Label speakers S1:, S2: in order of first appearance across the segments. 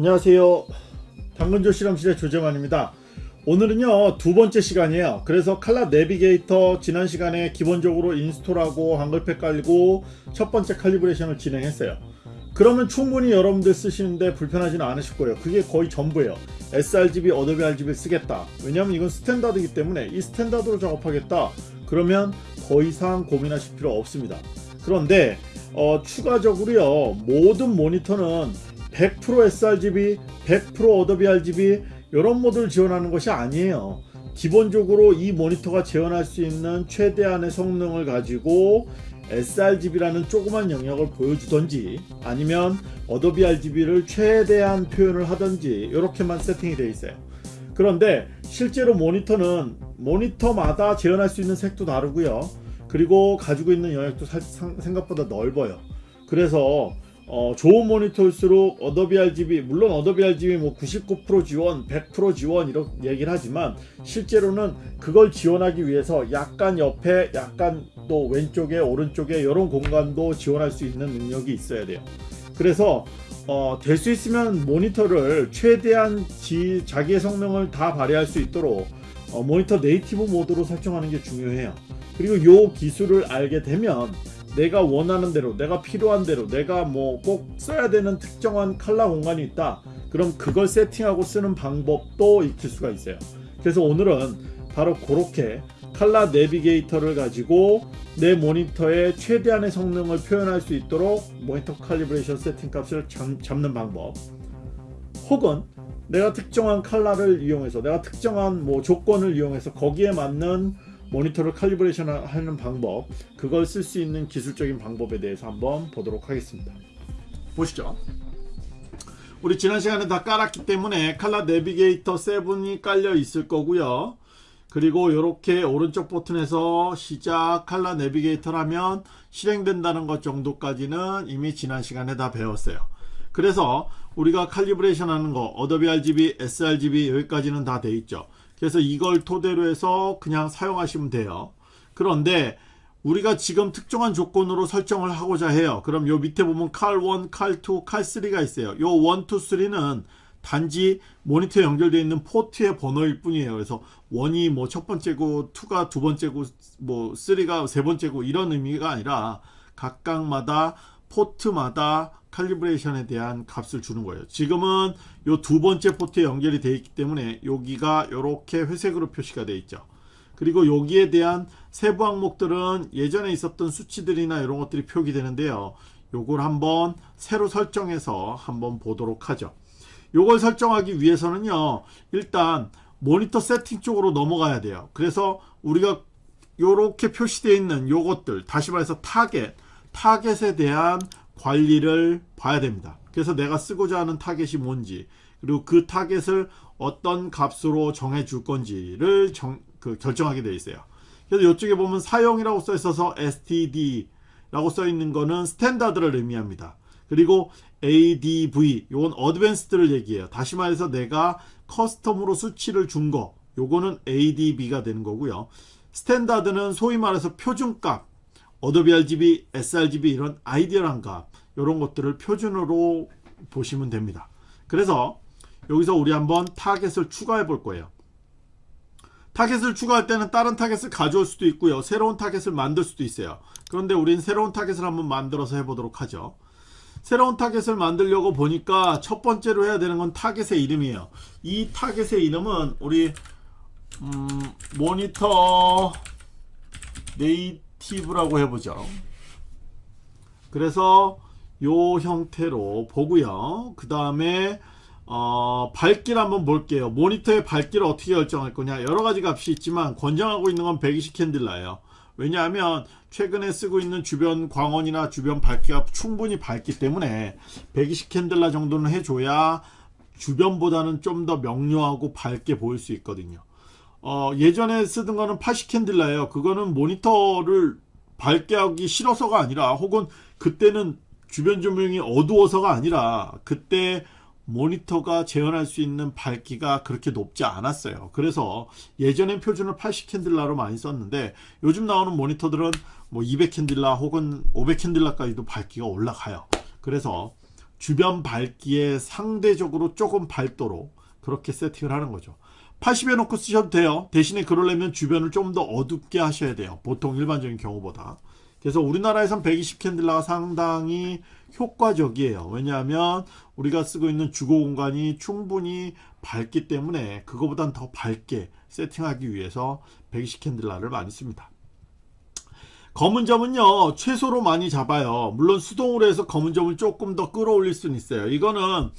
S1: 안녕하세요. 당근조 실험실의 조재만입니다. 오늘은요 두 번째 시간이에요. 그래서 Color Navigator 지난 시간에 기본적으로 install하고 한글팩 깔고 첫 번째 칼리브레이션을 진행했어요. 그러면 충분히 여러분들 쓰시는데 불편하지는 않으실 거예요. 그게 거의 전부예요. sRGB, Adobe RGB 쓰겠다. 왜냐면 이건 standard이기 때문에 이 standard로 작업하겠다. 그러면 더 이상 고민하실 필요 없습니다. 그런데 어, 추가적으로요 모든 모니터는 100% sRGB, 100% Adobe RGB 이런 모드를 지원하는 것이 아니에요. 기본적으로 이 모니터가 지원할 수 있는 최대한의 성능을 가지고 sRGB라는 조그만 영역을 보여주던지 아니면 Adobe RGB를 최대한 표현을 하던지 이렇게만 세팅이 되어 있어요. 그런데 실제로 모니터는 모니터마다 재현할 수 있는 색도 다르고요. 그리고 가지고 있는 영역도 생각보다 넓어요. 그래서 어, 좋은 모니터일수록 Adobe RGB 물론 Adobe RGB 뭐 99% 지원 100% 지원 이렇게 얘기를 하지만 실제로는 그걸 지원하기 위해서 약간 옆에 약간 또 왼쪽에 오른쪽에 이런 공간도 지원할 수 있는 능력이 있어야 돼요. 그래서 어, 될 수 있으면 모니터를 최대한 지, 자기의 성능을 다 발휘할 수 있도록 어, 모니터 native 모드로 설정하는 게 중요해요. 그리고 이 기술을 알게 되면 내가 원하는 대로 내가 필요한 대로 내가 뭐 꼭 써야 되는 특정한 컬러 공간이 있다. 그럼 그걸 세팅하고 쓰는 방법도 익힐 수가 있어요. 그래서 오늘은 바로 그렇게 Color Navigator를 가지고 내 모니터의 최대한의 성능을 표현할 수 있도록 모니터 calibration 세팅 값을 잡는 방법. 혹은 내가 특정한 컬러를 이용해서 내가 특정한 뭐 조건을 이용해서 거기에 맞는 모니터를 칼리브레이션 하는 방법 그걸 쓸 수 있는 기술적인 방법에 대해서 한번 보도록 하겠습니다. 보시죠. 우리 지난 시간에 다 깔았기 때문에 칼라 내비게이터 7이 깔려 있을 거고요. 그리고 이렇게 오른쪽 버튼에서 시작 칼라 내비게이터라면 실행된다는 것 정도까지는 이미 지난 시간에 다 배웠어요. 그래서 우리가 calibration 하는 거 Adobe RGB, sRGB 여기까지는 다 돼 있죠 그래서 이걸 토대로 해서 그냥 사용하시면 돼요. 그런데 우리가 지금 특정한 조건으로 설정을 하고자 해요. 그럼 요 밑에 보면 칼1, 칼2, 칼3가 있어요. 요 1, 2, 3는 단지 모니터에 연결되어 있는 포트의 번호일 뿐이에요. 그래서 1이 뭐 첫 번째고 2가 두 번째고 뭐 3가 세 번째고 이런 의미가 아니라 각각마다 포트마다 칼리브레이션에 대한 값을 주는 거예요. 지금은 요 두 번째 포트에 연결이 되어 있기 때문에 여기가 이렇게 회색으로 표시가 되어 있죠. 그리고 여기에 대한 세부 항목들은 예전에 있었던 수치들이나 이런 것들이 표기되는데요. 요걸 한번 새로 설정해서 한번 보도록 하죠. 요걸 설정하기 위해서는요. 일단 모니터 세팅 쪽으로 넘어가야 돼요. 그래서 우리가 이렇게 표시되어 있는 요것들 다시 말해서 타겟 타겟에 대한 관리를 봐야 됩니다. 그래서 내가 쓰고자 하는 타겟이 뭔지 그리고 그 타겟을 어떤 값으로 정해 줄 건지를 정, 그 결정하게 되어 있어요. 그래서 이쪽에 보면 사용이라고 써 있어서 std 라고 써 있는 거는 standard를 의미합니다. 그리고 adv 이건 advanced를 얘기해요. 다시 말해서 내가 custom으로 수치를 준 거 요거는 adv가 되는 거고요. standard는 소위 말해서 표준값 어도비 RGB, sRGB 이런 ideal한 값 이런 것들을 표준으로 보시면 됩니다. 그래서 여기서 우리 한번 타겟을 추가해 볼 거예요. 타겟을 추가할 때는 다른 타겟을 가져올 수도 있고요. 새로운 타겟을 만들 수도 있어요. 그런데 우린 새로운 타겟을 한번 만들어서 해보도록 하죠. 새로운 타겟을 만들려고 보니까 첫 번째로 해야 되는 건 타겟의 이름이에요. 이 타겟의 이름은 우리 음, 모니터 native라고 해보죠. 그래서 요 형태로 보고요. 그 다음에 어, 밝기를 한번 볼게요. 모니터의 밝기를 어떻게 결정할 거냐 여러가지 값이 있지만 권장하고 있는 건 120 캔들라예요. 왜냐하면 최근에 쓰고 있는 주변 광원이나 주변 밝기가 충분히 밝기 때문에 120 캔들라 정도는 해줘야 주변보다는 좀 더 명료하고 밝게 보일 수 있거든요. 어, 예전에 쓰던 거는 80캔들라예요. 그거는 모니터를 밝게 하기 싫어서가 아니라 혹은 그때는 주변 조명이 어두워서가 아니라 그때 모니터가 재현할 수 있는 밝기가 그렇게 높지 않았어요. 그래서 예전엔 표준을 80캔들라로 많이 썼는데 요즘 나오는 모니터들은 뭐 200캔들라 혹은 500캔들라까지도 밝기가 올라가요. 그래서 주변 밝기에 상대적으로 조금 밝도록 그렇게 세팅을 하는 거죠 80에 놓고 쓰셔도 돼요 대신에 그러려면 주변을 좀 더 어둡게 하셔야 돼요 보통 일반적인 경우보다 그래서 우리나라에선 120 캔들라가 상당히 효과적이에요. 왜냐하면 우리가 쓰고 있는 주거 공간이 충분히 밝기 때문에 그거보단 더 밝게 세팅하기 위해서 120 캔들라를 많이 씁니다. 검은 점은요 최소로 많이 잡아요. 물론 수동으로 해서 검은 점을 조금 더 끌어올릴 수는 있어요. 이거는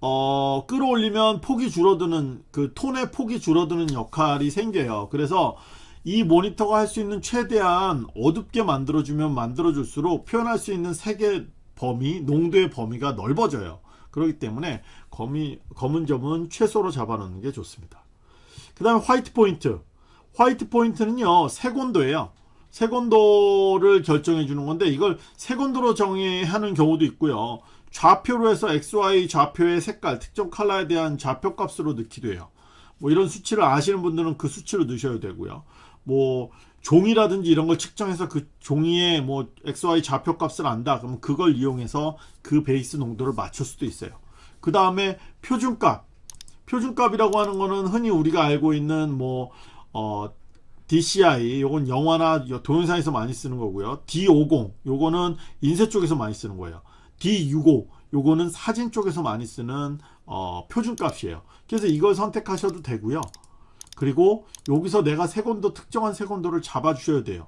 S1: 어 끌어올리면 폭이 줄어드는 그 톤의 폭이 줄어드는 역할이 생겨요. 그래서 이 모니터가 할 수 있는 최대한 어둡게 만들어주면 만들어줄수록 표현할 수 있는 색의 범위 농도의 범위가 넓어져요. 그렇기 때문에 검이, 검은 점은 최소로 잡아놓는 게 좋습니다. 그 다음에 화이트 포인트. 화이트 포인트는요 색온도예요. 색온도를 결정해 주는 건데 이걸 색온도로 정의하는 경우도 있고요. 좌표로 해서 XY 좌표의 색깔 특정 컬러에 대한 좌표 값으로 넣기도 해요. 뭐 이런 수치를 아시는 분들은 그 수치로 넣으셔야 되고요 뭐 종이라든지 이런 걸 측정해서 그 종이의 뭐 XY 좌표 값을 안다. 그러면 그걸 이용해서 그 베이스 농도를 맞출 수도 있어요. 그 다음에 표준값. 표준값이라고 하는 거는 흔히 우리가 알고 있는 뭐 어, DCI 요건 영화나 동영상에서 많이 쓰는 거고요. D50 요거는 인쇄 쪽에서 많이 쓰는 거예요. D65 요거는 사진 쪽에서 많이 쓰는 어, 표준값이에요. 그래서 이걸 선택하셔도 되고요 그리고 여기서 내가 색온도 특정한 색온도를 잡아 주셔야 돼요.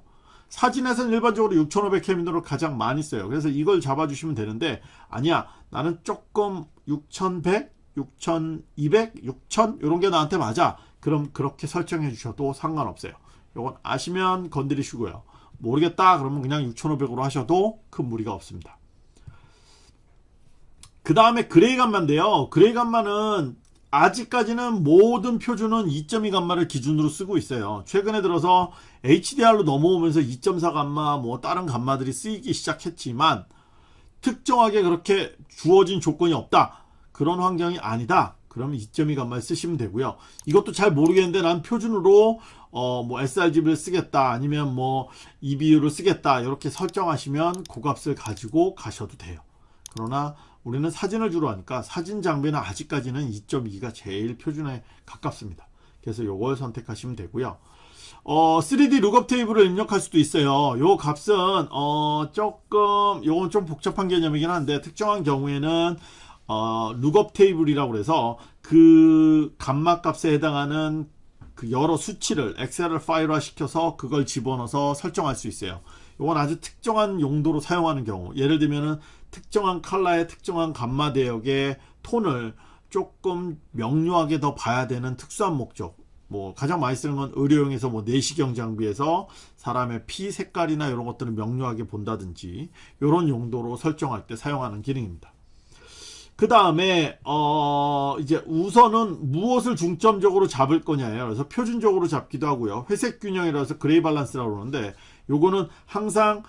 S1: 사진에서는 일반적으로 6500켈빈으로 가장 많이 써요. 그래서 이걸 잡아 주시면 되는데 아니야. 나는 조금 6100 6200 6000 이런 게 나한테 맞아. 그럼 그렇게 설정해 주셔도 상관없어요. 이건 아시면 건드리시고요. 모르겠다. 그러면 그냥 6500으로 하셔도 큰 무리가 없습니다. 그 다음에 gray 감마인데요. gray 감마는 아직까지는 모든 표준은 2.2 감마를 기준으로 쓰고 있어요. 최근에 들어서 HDR로 넘어오면서 2.4 감마 뭐 다른 감마들이 쓰이기 시작했지만 특정하게 그렇게 주어진 조건이 없다. 그런 환경이 아니다. 그러면 2.2 감마를 쓰시면 되고요. 이것도 잘 모르겠는데 난 표준으로 어 뭐 sRGB를 쓰겠다 아니면 뭐 EBU를 쓰겠다 이렇게 설정하시면 그 값을 가지고 가셔도 돼요. 그러나 우리는 사진을 주로 하니까 사진 장비는 아직까지는 2.2가 제일 표준에 가깝습니다. 그래서 이걸 선택하시면 되고요. 어, 3D lookup table을 입력할 수도 있어요. 요 값은 어, 조금 요건 좀 복잡한 개념이긴 한데 특정한 경우에는 어, lookup table이라고 해서 그 감마 값에 해당하는 그 여러 수치를 엑셀을 파일화 시켜서 그걸 집어넣어서 설정할 수 있어요. 이건 아주 특정한 용도로 사용하는 경우. 예를 들면은 특정한 컬러의 특정한 감마 대역의 톤을 조금 명료하게 더 봐야 되는 특수한 목적. 뭐 가장 많이 쓰는 건 의료용에서 뭐 내시경 장비에서 사람의 피 색깔이나 이런 것들을 명료하게 본다든지 이런 용도로 설정할 때 사용하는 기능입니다. 그 다음에 어 이제 우선은 무엇을 중점적으로 잡을 거냐예요. 그래서 표준적으로 잡기도 하고요. 회색 균형이라서 gray balance라고 그러는데 요거는 항상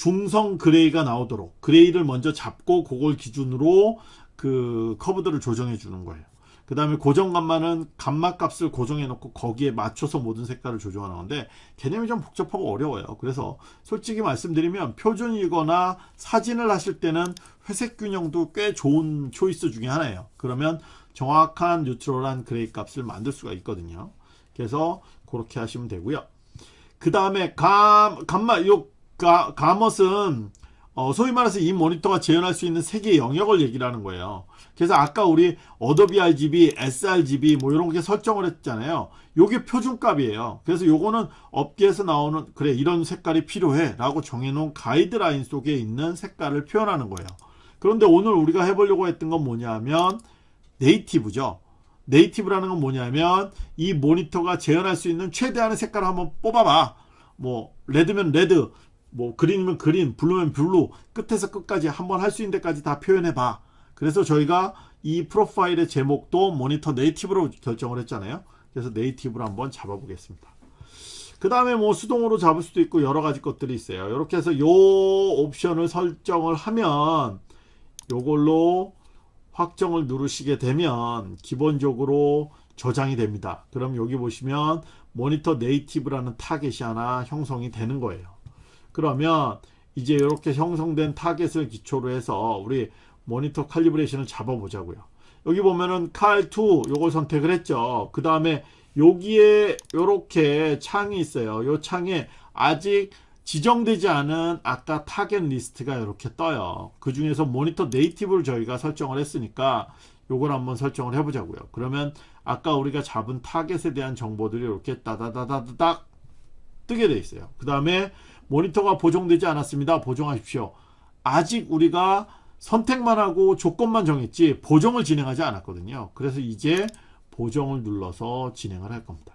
S1: 중성 gray가 나오도록 gray를 먼저 잡고 그걸 기준으로 그 커브들을 조정해 주는 거예요. 그 다음에 고정감마는 감마 값을 고정해 놓고 거기에 맞춰서 모든 색깔을 조정하는 건데 개념이 좀 복잡하고 어려워요. 그래서 솔직히 말씀드리면 표준이거나 사진을 하실 때는 회색 균형도 꽤 좋은 choice 중에 하나예요. 그러면 정확한 neutral한 gray 값을 만들 수가 있거든요. 그래서 그렇게 하시면 되고요. 그 다음에 감, 감마 요 가, gamut은 어, 소위 말해서 이 모니터가 재현할 수 있는 색의 영역을 얘기를 하는 거예요 그래서 아까 우리 어도비 RGB, sRGB 뭐 이런 게 설정을 했잖아요. 요게 표준값이에요. 그래서 요거는 업계에서 나오는 그래 이런 색깔이 필요해 라고 정해놓은 가이드라인 속에 있는 색깔을 표현하는 거예요. 그런데 오늘 우리가 해보려고 했던 건 뭐냐면 native죠. native라는 건 뭐냐면 이 모니터가 재현할 수 있는 최대한의 색깔을 한번 뽑아봐. 뭐 red면 red, 뭐 green이면 green, blue면 blue 끝에서 끝까지 한번 할 수 있는 데까지 다 표현해봐. 그래서 저희가 이 프로파일의 제목도 모니터 native로 결정을 했잖아요. 그래서 native로 한번 잡아 보겠습니다. 그 다음에 뭐 수동으로 잡을 수도 있고 여러 가지 것들이 있어요. 이렇게 해서 요 옵션을 설정을 하면 요걸로 확정을 누르시게 되면 기본적으로 저장이 됩니다. 그럼 여기 보시면 모니터 native라는 타겟이 하나 형성이 되는 거예요 그러면 이제 이렇게 형성된 타겟을 기초로 해서 우리 모니터 칼리브레이션을 잡아 보자고요. 여기 보면은 칼2 요걸 선택을 했죠. 그 다음에 여기에 요렇게 창이 있어요. 요 창에 아직 지정되지 않은 아까 타겟 리스트가 이렇게 떠요. 그 중에서 모니터 native를 저희가 설정을 했으니까 요걸 한번 설정을 해 보자고요. 그러면 아까 우리가 잡은 타겟에 대한 정보들이 이렇게 따다다다닥 뜨게 돼 있어요. 그 다음에 모니터가 보정되지 않았습니다. 보정하십시오. 아직 우리가 선택만 하고 조건만 정했지 보정을 진행하지 않았거든요. 그래서 이제 보정을 눌러서 진행을 할 겁니다.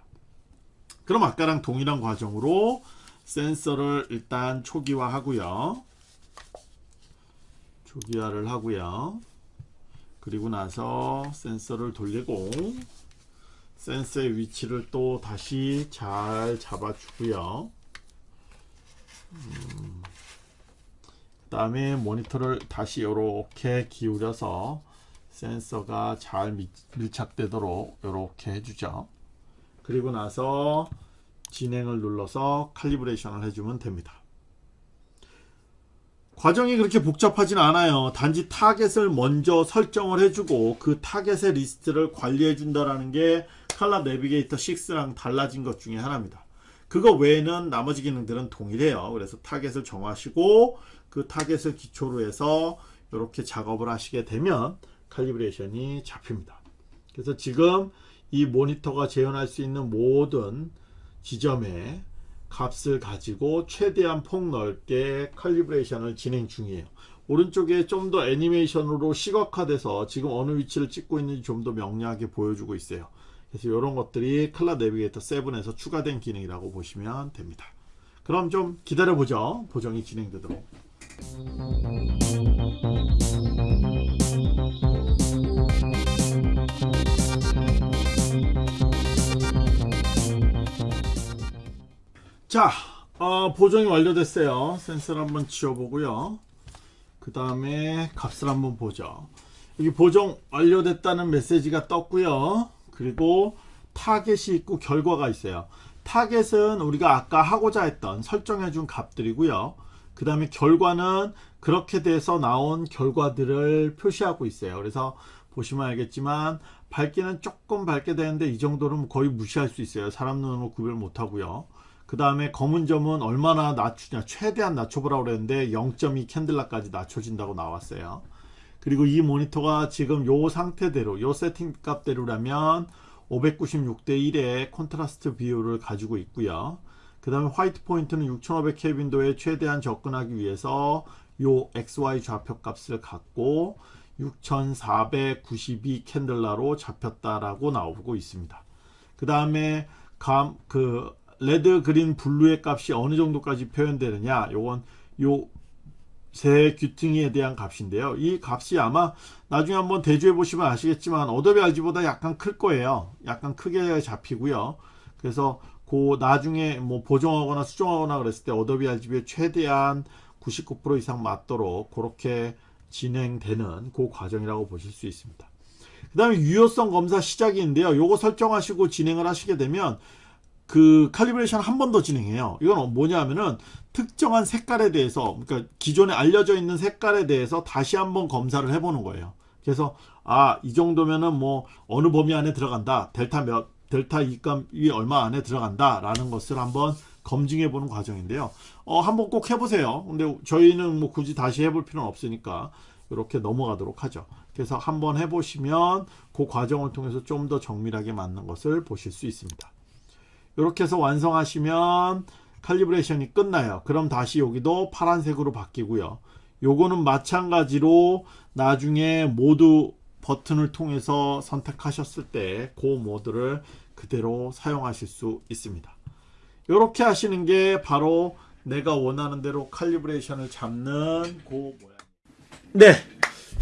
S1: 그럼 아까랑 동일한 과정으로 센서를 일단 초기화 하고요. 초기화를 하고요. 그리고 나서 센서를 돌리고 센서의 위치를 또 다시 잘 잡아주고요 음, 그 다음에 모니터를 다시 이렇게 기울여서 센서가 잘 미, 밀착되도록 이렇게 해주죠. 그리고 나서 진행을 눌러서 칼리브레이션을 해주면 됩니다. 과정이 그렇게 복잡하진 않아요. 단지 타겟을 먼저 설정을 해주고 그 타겟의 리스트를 관리해 준다라는 게 칼라 내비게이터 6랑 달라진 것 중에 하나입니다 그거 외에는 나머지 기능들은 동일해요. 그래서 타겟을 정하시고 그 타겟을 기초로 해서 이렇게 작업을 하시게 되면 칼리브레이션이 잡힙니다. 그래서 지금 이 모니터가 재현할 수 있는 모든 지점에 값을 가지고 최대한 폭 넓게 칼리브레이션을 진행 중이에요. 오른쪽에 좀 더 애니메이션으로 시각화돼서 지금 어느 위치를 찍고 있는지 좀 더 명료하게 보여주고 있어요 그래서 이런 것들이 클라 내비게이터 7에서 추가된 기능이라고 보시면 됩니다. 그럼 좀 기다려 보죠. 보정이 진행되도록. 자 어, 보정이 완료됐어요. 센서를 한번 지워보고요. 그 다음에 값을 한번 보죠. 여기 보정 완료됐다는 메시지가 떴고요 그리고 타겟이 있고 결과가 있어요. 타겟은 우리가 아까 하고자 했던 설정해 준 값들이고요. 그 다음에 결과는 그렇게 돼서 나온 결과들을 표시하고 있어요. 그래서 보시면 알겠지만 밝기는 조금 밝게 되는데 이 정도는 거의 무시할 수 있어요. 사람 눈으로 구별 못하고요. 그 다음에 검은 점은 얼마나 낮추냐. 최대한 낮춰보라고 그랬는데 0.2 칸델라까지 낮춰진다고 나왔어요 그리고 이 모니터가 지금 요 상태대로 요 세팅 값대로라면 596대 1의 콘트라스트 비율을 가지고 있고요. 그 다음에 white point는 6500 켈빈도에 최대한 접근하기 위해서 요 XY 좌표 값을 갖고 6492 칸델라로 잡혔다라고 나오고 있습니다. 그 다음에 그 red green blue의 값이 어느 정도까지 표현되느냐. 요건 요 세 규팅에 대한 값인데요. 이 값이 아마 나중에 한번 대조해 보시면 아시겠지만 어도비 RGB보다 약간 클 거예요. 약간 크게 잡히고요. 그래서 그 나중에 뭐 보정하거나 수정하거나 그랬을 때 어도비 RGB에 최대한 99% 이상 맞도록 그렇게 진행되는 그 과정이라고 보실 수 있습니다. 그 다음에 유효성 검사 시작인데요. 요거 설정하시고 진행을 하시게 되면 그 calibration 한 번 더 진행해요. 이건 뭐냐 하면은 특정한 색깔에 대해서 그러니까 기존에 알려져 있는 색깔에 대해서 다시 한번 검사를 해보는 거예요. 그래서 아 이 정도면은 뭐 어느 범위 안에 들어간다. 델타 몇 델타 이값이 얼마 안에 들어간다 라는 것을 한번 검증해 보는 과정인데요. 어 한번 꼭 해보세요. 근데 저희는 뭐 굳이 다시 해볼 필요는 없으니까 이렇게 넘어가도록 하죠. 그래서 한번 해보시면 그 과정을 통해서 좀 더 정밀하게 맞는 것을 보실 수 있습니다 이렇게 해서 완성하시면 칼리브레이션이 끝나요. 그럼 다시 여기도 파란색으로 바뀌고요. 요거는 마찬가지로 나중에 모두 버튼을 통해서 선택하셨을 때 그 모드를 그대로 사용하실 수 있습니다. 이렇게 하시는 게 바로 내가 원하는 대로 칼리브레이션을 잡는 그 모양. 네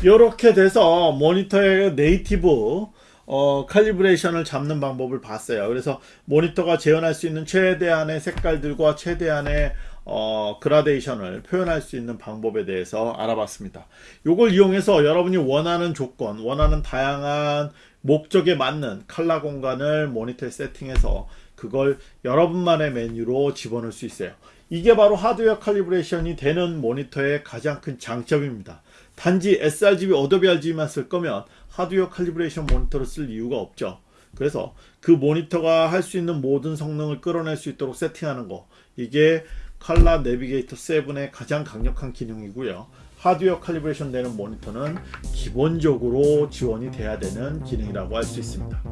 S1: 이렇게 돼서 모니터의 네이티브 어, 칼리브레이션을 잡는 방법을 봤어요. 그래서 모니터가 재현할 수 있는 최대한의 색깔들과 최대한의 어, 그라데이션을 표현할 수 있는 방법에 대해서 알아봤습니다. 이걸 이용해서 여러분이 원하는 조건, 원하는 다양한 목적에 맞는 컬러 공간을 모니터에 세팅해서 그 그걸 여러분만의 메뉴로 집어넣을 수 있어요. 이게 바로 하드웨어 칼리브레이션이 되는 모니터의 가장 큰 장점입니다. 단지 sRGB, 어도비 RGB만 쓸 거면 하드웨어 calibration 모니터를 쓸 이유가 없죠. 그래서 그 모니터가 할 수 있는 모든 성능을 끌어낼 수 있도록 세팅하는 거 이게 칼라 내비게이터 7의 가장 강력한 기능이고요. 하드웨어 칼리브레이션 되는 모니터는 기본적으로 지원이 돼야 되는 기능이라고 할 수 있습니다.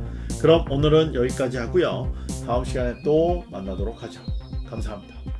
S1: 그럼 오늘은 여기까지 하고요. 다음 시간에 또 만나도록 하죠. 감사합니다.